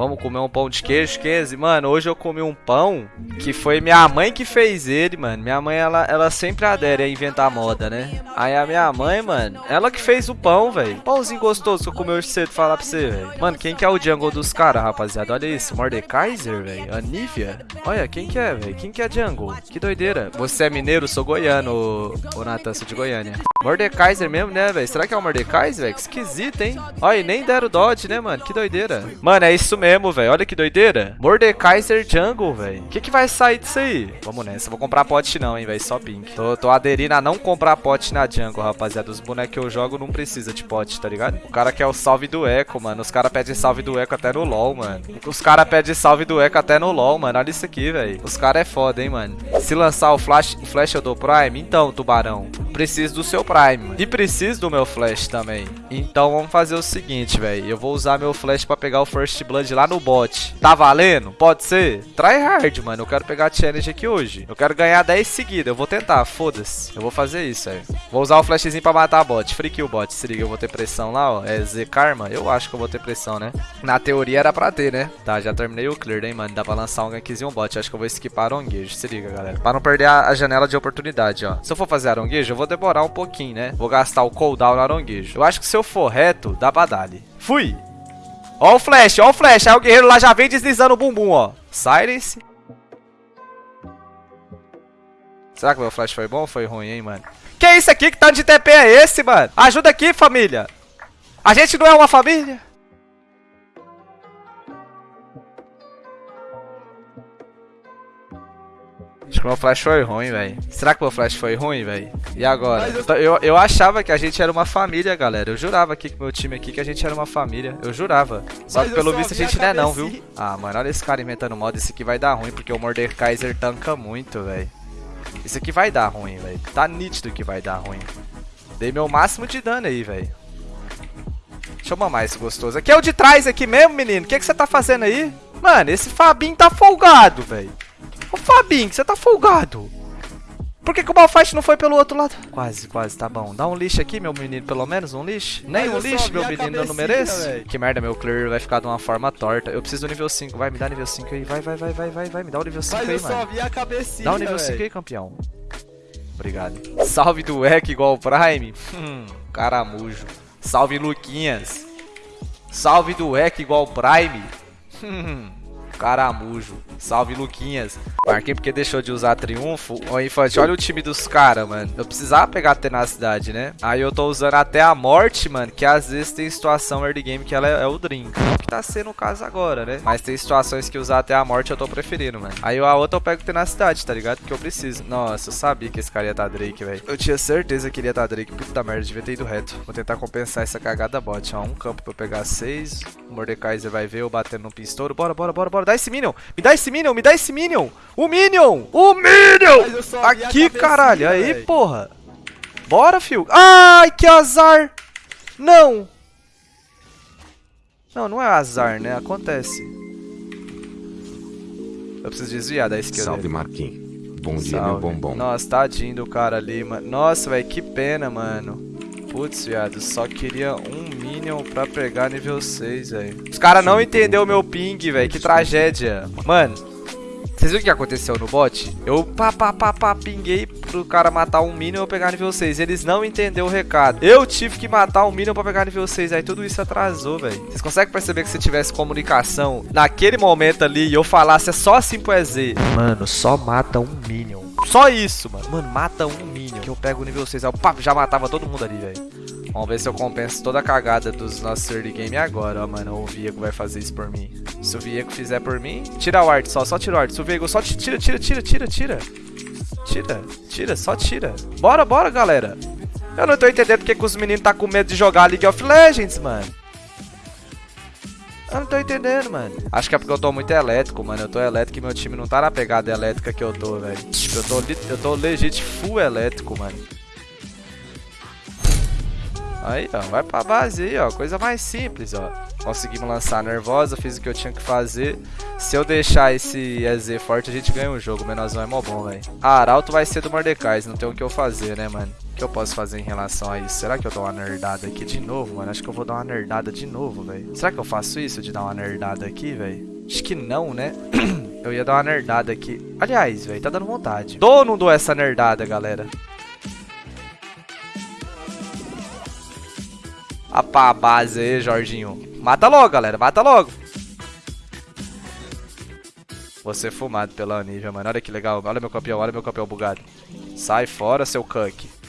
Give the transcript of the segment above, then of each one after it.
Vamos comer um pão de queijo, Kenzie. Mano, hoje eu comi um pão que foi minha mãe que fez ele, mano. Minha mãe, ela, ela sempre adere a inventar moda, né? Aí a minha mãe, mano, ela que fez o pão, velho. Pãozinho gostoso que eu comi hoje cedo, falar pra você, velho. Mano, quem que é o jungle dos caras, rapaziada? Olha isso, Mordekaiser, velho. A Nívia. Olha, quem que é, velho? Quem que é jungle? Que doideira. Você é mineiro? Sou goiano, ô Natan, sou de Goiânia. Mordekaiser mesmo, né, velho? Será que é o Mordekaiser, velho? Que esquisito, hein? Olha, e nem deram dodge, né, mano? Que doideira. Mano, é isso mesmo, velho. Olha que doideira. Mordekaiser Jungle, velho. O que que vai sair disso aí? Vamos nessa. Vou comprar pote não, hein, velho. Só pink. Tô, tô aderindo a não comprar pote na jungle, rapaziada. Os bonecos que eu jogo não precisa de pote, tá ligado? O cara quer o salve do eco, mano. Os caras pedem salve do eco até no LoL, mano. Os caras pedem salve do eco até no LoL, mano. Olha isso aqui, velho. Os caras é foda, hein, mano. Se lançar o flash, flash eu dou Prime, então, tubarão preciso do seu Prime. E preciso do meu Flash também. Então vamos fazer o seguinte, velho. Eu vou usar meu Flash pra pegar o First Blood lá no bot. Tá valendo? Pode ser? Try hard, mano. Eu quero pegar a challenge aqui hoje. Eu quero ganhar 10 seguidas. Eu vou tentar, foda-se. Eu vou fazer isso, velho. Vou usar o flashzinho pra matar a bot. Free kill bot. Se liga, eu vou ter pressão lá, ó. É Z Karma? Eu acho que eu vou ter pressão, né? Na teoria era pra ter, né? Tá, já terminei o clear, hein, mano. Dá pra lançar um gankzinho bot. Acho que eu vou skipar aronguejo. Se liga, galera. Pra não perder a janela de oportunidade, ó. Se eu for fazer aronguejo, eu vou demorar um pouquinho, né? Vou gastar o cooldown no aronguejo. Eu acho que se eu for reto, dá pra dar -lhe. Fui! Ó o flash, ó o flash. Aí o guerreiro lá já vem deslizando o bumbum, ó. Silence. Será que meu flash foi bom ou foi ruim, hein, mano? Que é isso aqui? Que tanto de TP é esse, mano? Ajuda aqui, família. A gente não é uma família? Acho que meu flash foi ruim, velho. Será que meu flash foi ruim, velho? E agora? Eu... eu... Eu, achava que a gente era uma família, galera. Eu jurava aqui com meu time aqui que a gente era uma família. Eu jurava. Só que pelo visto a gente não é não, viu? Ah, mano, olha esse cara inventando modo. Esse aqui vai dar ruim, porque o Mordekaiser tanca muito, velho. Isso aqui vai dar ruim, velho. Tá nítido que vai dar ruim. Dei meu máximo de dano aí, velho. Deixa eu mamar esse gostoso. Aqui é o de trás aqui mesmo, menino. O que, que você tá fazendo aí? Mano, esse Fabinho tá folgado, velho. Ô Fabinho, você tá folgado. Por que, que o Malfight não foi pelo outro lado? Quase, quase, tá bom. Dá um lixo aqui, meu menino, pelo menos um lixo. Nem um lixo, meu menino, eu não mereço. Véio. Que merda, meu clear vai ficar de uma forma torta. Eu preciso do nível 5, vai, me dá nível 5 aí. Vai, vai, vai, vai, vai, vai, me dá o nível 5 Mas aí, eu mano. Só vi a cabecinha, dá o nível 5 aí, campeão. Obrigado. Salve do Eck igual o Prime. Hum, caramujo. Salve Luquinhas. Salve do Eck igual o Prime. Hum, caramujo. Salve, Luquinhas. Marquei porque deixou de usar triunfo. Ô, Infante, olha o time dos caras, mano. Eu precisava pegar a tenacidade, né? Aí eu tô usando até a morte, mano, que às vezes tem situação early game que ela é, é o drink. Que tá sendo o caso agora, né? Mas tem situações que usar até a morte eu tô preferindo, mano. Aí a outra eu pego tenacidade, tá ligado? Porque eu preciso. Nossa, eu sabia que esse cara ia tá Drake, velho. Eu tinha certeza que ele ia tá Drake. Puta merda, devia ter ido reto. Vou tentar compensar essa cagada bot. Ó, um campo pra eu pegar seis. O Mordekaiser vai ver eu batendo no pistouro. Bora, bora, bora, bora. Dá esse Minion. Me dá esse Minion, me dá esse Minion! O Minion! O Minion! Aqui, caralho! Aí, véio. porra! Bora, fio! Ai, que azar! Não! Não, não é azar, né? Acontece. Eu preciso desviar da esquerda. Salve, Marquinhos. Bom dia, Salve. meu bombom. Nossa, tadinho do cara ali, mano. Nossa, velho, que pena, mano. Putz, viado, só queria um Minion pra pegar nível 6, velho. Os caras não entenderam o meu ping, velho. Que tragédia. Mano, vocês viram o que aconteceu no bot? Eu pá, pá, pá, pá, pinguei pro cara matar um Minion e eu pegar nível 6. Eles não entenderam o recado. Eu tive que matar um Minion pra pegar nível 6. Aí tudo isso atrasou, velho. Vocês conseguem perceber que se tivesse comunicação naquele momento ali e eu falasse é só assim pro EZ. Mano, só mata um Minion. Só isso, mano. Mano, mata um. Que eu pego o nível 6. Aí eu pá, já matava todo mundo ali, velho. Vamos ver se eu compenso toda a cagada dos nossos early game agora, ó, mano. O Viego vai fazer isso por mim. Se o Viego fizer por mim, tira o art só, só tira o art. Se o Viego só tira, tira, tira, tira, tira. Tira, tira, só tira. Bora, bora, galera. Eu não tô entendendo porque que os meninos tá com medo de jogar League of Legends, mano. Eu não tô entendendo, mano. Acho que é porque eu tô muito elétrico, mano. Eu tô elétrico e meu time não tá na pegada elétrica que eu tô, velho. Eu tô, eu tô legit full elétrico, mano. Aí, ó, vai pra base aí, ó, coisa mais simples, ó. Conseguimos lançar nervosa, fiz o que eu tinha que fazer. Se eu deixar esse EZ forte, a gente ganha o jogo. O menorzão é mó bom, velho. Ah, Arauto vai ser do Mordecai, não tem o que eu fazer, né, mano? Que eu posso fazer em relação a isso? Será que eu dou uma nerdada aqui de novo, mano? Acho que eu vou dar uma nerdada de novo, velho. Será que eu faço isso de dar uma nerdada aqui, velho? Acho que não, né? eu ia dar uma nerdada aqui. Aliás, velho, tá dando vontade. Dou ou não dou essa nerdada, galera? A base aí, Jorginho. Mata logo, galera. Mata logo. Você fumado pela Anívia, mano. Olha que legal. Olha meu campeão, olha meu campeão bugado. Sai fora, seu Kunk.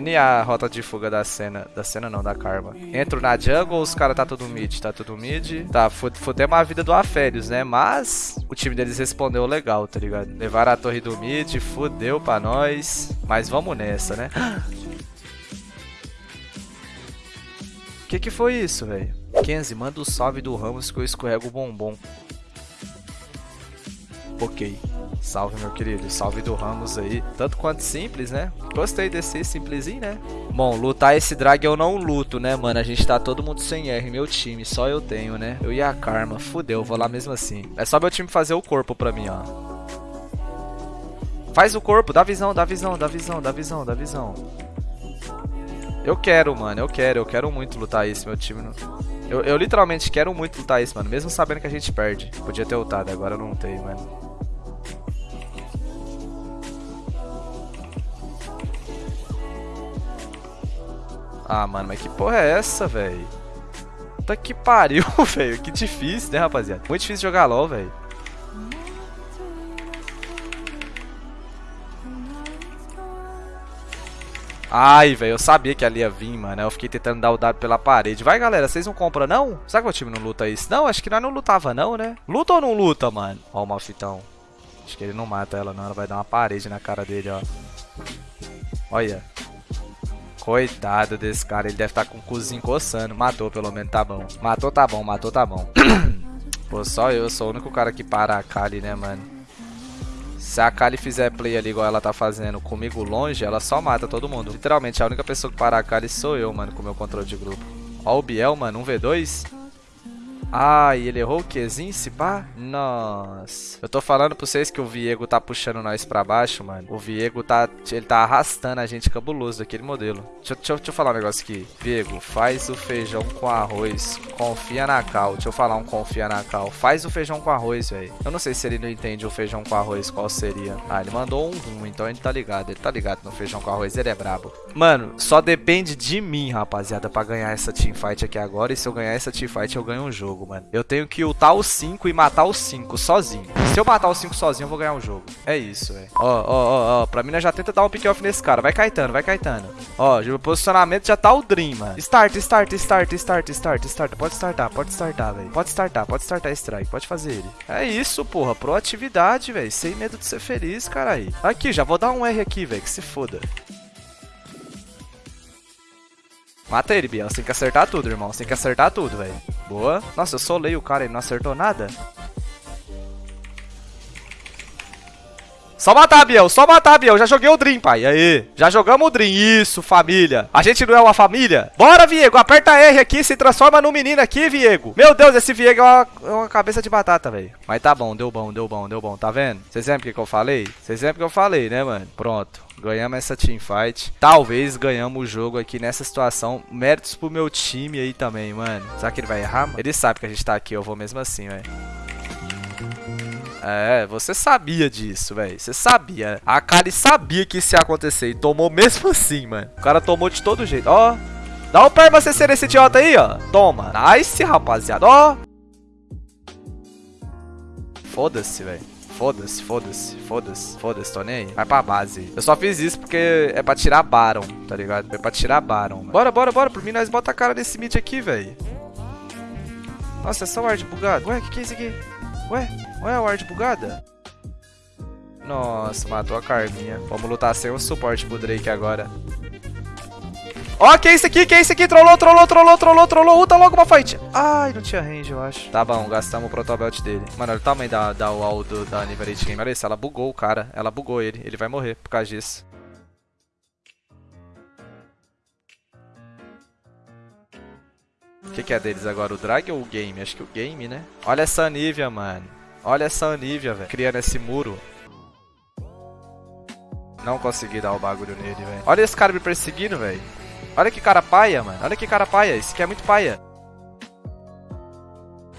NA, rota de fuga da cena. Da cena não, da Karma. Entro na jungle os caras tá tudo mid? Tá tudo mid. Tá, fudemos a vida do Aférios, né? Mas o time deles respondeu legal, tá ligado? Levaram a torre do mid, fudeu pra nós. Mas vamos nessa, né? Que que foi isso, velho? Kenzie, manda o salve do Ramos que eu escorrego o bombom. Ok. Salve, meu querido. Salve do Ramos aí. Tanto quanto simples, né? Gostei desse simplesinho, né? Bom, lutar esse drag eu não luto, né, mano? A gente tá todo mundo sem R, meu time. Só eu tenho, né? Eu e a Karma. Fudeu, vou lá mesmo assim. É só meu time fazer o corpo pra mim, ó. Faz o corpo, dá visão, dá visão, dá visão, dá visão, dá visão. Eu quero, mano, eu quero, eu quero muito lutar isso, meu time. Eu, eu literalmente quero muito lutar isso, mano, mesmo sabendo que a gente perde. Podia ter lutado, agora eu não tenho, mano. Ah, mano, mas que porra é essa, velho? Puta que pariu, velho. Que difícil, né, rapaziada? Muito difícil jogar LOL, velho. Ai, velho, eu sabia que ali ia vir, mano. Eu fiquei tentando dar o dado pela parede. Vai, galera, vocês não compram, não? Será que o time não luta isso? Não, acho que nós não lutava, não, né? Luta ou não luta, mano? Ó o malfitão. Acho que ele não mata ela, não. Ela vai dar uma parede na cara dele, ó. Olha. Coitado desse cara, ele deve estar tá com o cozinho coçando. Matou, pelo menos, tá bom. Matou, tá bom, matou, tá bom. Pô, só eu sou o único cara que para a Kali, né, mano? Se a Kali fizer play ali igual ela tá fazendo comigo longe, ela só mata todo mundo. Literalmente, a única pessoa que para a Kali sou eu, mano, com o meu controle de grupo. Ó o Biel, mano, 1v2. Ah, e ele errou o Qzinho, se pá? Nossa. Eu tô falando pra vocês que o Viego tá puxando nós pra baixo, mano. O Viego tá, ele tá arrastando a gente cabuloso daquele modelo. Deixa, deixa, deixa eu falar um negócio aqui. Viego, faz o feijão com arroz. Confia na cal. Deixa eu falar um confia na cal. Faz o feijão com arroz, velho. Eu não sei se ele não entende o feijão com arroz, qual seria. Ah, ele mandou um rum, então ele tá ligado. Ele tá ligado no feijão com arroz, ele é brabo. Mano, só depende de mim, rapaziada, pra ganhar essa teamfight aqui agora. E se eu ganhar essa teamfight, eu ganho um jogo jogo, mano. Eu tenho que ultar os 5 e matar os 5 sozinho. Se eu matar os 5 sozinho, eu vou ganhar o jogo. É isso, velho. Ó, ó, ó, ó. Pra mim, já tenta dar um pick-off nesse cara. Vai Caetano, vai Caetano. Ó, o posicionamento já tá o Dream, mano. Start, start, start, start, start, start. Pode startar, pode startar, velho. Pode startar, pode startar strike. Pode fazer ele. É isso, porra. Proatividade, velho. Sem medo de ser feliz, cara aí. Aqui, já vou dar um R aqui, velho. Que se foda. Mata ele, Biel. Você tem que acertar tudo, irmão. Você tem que acertar tudo, velho. Boa. Nossa, eu solei o cara, ele não acertou nada. Só matar, Biel. Só matar, Biel. Já joguei o Dream, pai. Aí. Já jogamos o Dream. Isso, família. A gente não é uma família? Bora, Viego. Aperta R aqui. Se transforma no menino aqui, Viego. Meu Deus, esse Viego é uma, é uma cabeça de batata, velho. Mas tá bom. Deu bom, deu bom, deu bom. Tá vendo? Vocês lembram o que, eu falei? Vocês lembram o que eu falei, né, mano? Pronto. Ganhamos essa teamfight. Talvez ganhamos o jogo aqui nessa situação. Méritos pro meu time aí também, mano. Será que ele vai errar, mano? Ele sabe que a gente tá aqui. Eu vou mesmo assim, velho. É, você sabia disso, velho. Você sabia. A Kali sabia que isso ia acontecer e tomou mesmo assim, mano. O cara tomou de todo jeito. Ó. Dá um perma CC nesse idiota aí, ó. Toma. Nice, rapaziada. Ó. Foda-se, velho. Foda-se, foda-se, foda-se, foda-se, tô nem aí. Vai pra base. Eu só fiz isso porque é pra tirar Baron, tá ligado? É pra tirar Baron. Mano. Bora, bora, bora. Por mim, nós bota a cara nesse mid aqui, velho. Nossa, é só ward bugado. Ué, o que, que é isso aqui? Ué, ué, a ward bugada? Nossa, matou a Carminha. Vamos lutar sem o suporte pro Drake agora. Ó, que é isso aqui? Que é isso aqui? Trollou, trollou, trollou, trollou, trollou. Uta logo uma fight. Ai, não tinha range, eu acho. Tá bom, gastamos o protobelt dele. Mano, olha o tamanho da, da wall do, da Niverate Game. Olha isso, ela bugou o cara. Ela bugou ele. Ele vai morrer por causa disso. O que, que, é deles agora? O drag ou o game? Acho que o game, né? Olha essa Anivia, mano. Olha essa Anivia, velho. Criando esse muro. Não consegui dar o bagulho nele, velho. Olha esse cara me perseguindo, velho. Olha que cara paia, mano. Olha que cara paia. Esse aqui é muito paia.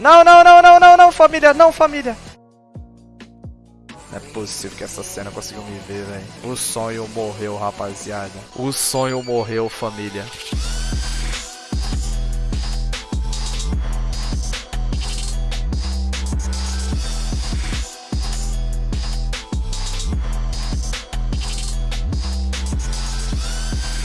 Não, não, não, não, não, não, família. Não, família. Não é possível que essa cena conseguiu me ver, velho. O sonho morreu, rapaziada. O sonho morreu, família.